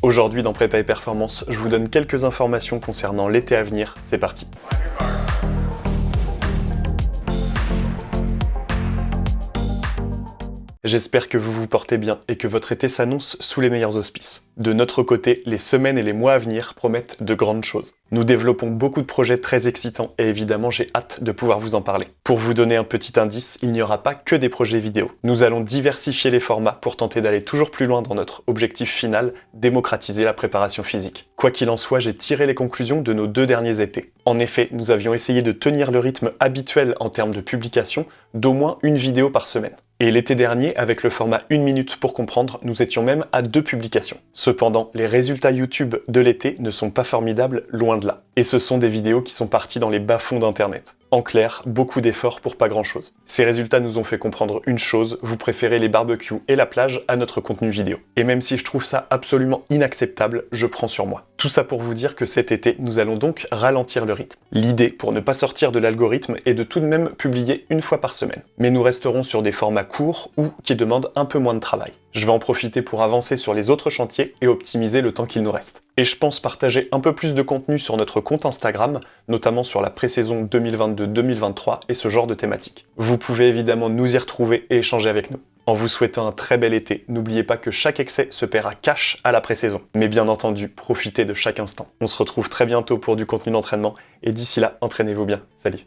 Aujourd'hui dans Prépa et Performance, je vous donne quelques informations concernant l'été à venir, c'est parti J'espère que vous vous portez bien et que votre été s'annonce sous les meilleurs auspices. De notre côté, les semaines et les mois à venir promettent de grandes choses. Nous développons beaucoup de projets très excitants et évidemment j'ai hâte de pouvoir vous en parler. Pour vous donner un petit indice, il n'y aura pas que des projets vidéo. Nous allons diversifier les formats pour tenter d'aller toujours plus loin dans notre objectif final, démocratiser la préparation physique. Quoi qu'il en soit, j'ai tiré les conclusions de nos deux derniers étés. En effet, nous avions essayé de tenir le rythme habituel en termes de publication d'au moins une vidéo par semaine. Et l'été dernier, avec le format 1 minute pour comprendre, nous étions même à deux publications. Cependant, les résultats YouTube de l'été ne sont pas formidables, loin de là. Et ce sont des vidéos qui sont parties dans les bas-fonds d'Internet. En clair, beaucoup d'efforts pour pas grand chose. Ces résultats nous ont fait comprendre une chose, vous préférez les barbecues et la plage à notre contenu vidéo. Et même si je trouve ça absolument inacceptable, je prends sur moi. Tout ça pour vous dire que cet été, nous allons donc ralentir le rythme. L'idée, pour ne pas sortir de l'algorithme, est de tout de même publier une fois par semaine. Mais nous resterons sur des formats courts ou qui demandent un peu moins de travail. Je vais en profiter pour avancer sur les autres chantiers et optimiser le temps qu'il nous reste. Et je pense partager un peu plus de contenu sur notre compte Instagram, notamment sur la pré-saison 2022-2023 et ce genre de thématiques. Vous pouvez évidemment nous y retrouver et échanger avec nous. En vous souhaitant un très bel été, n'oubliez pas que chaque excès se paiera cash à la pré-saison. Mais bien entendu, profitez de chaque instant. On se retrouve très bientôt pour du contenu d'entraînement, et d'ici là, entraînez-vous bien. Salut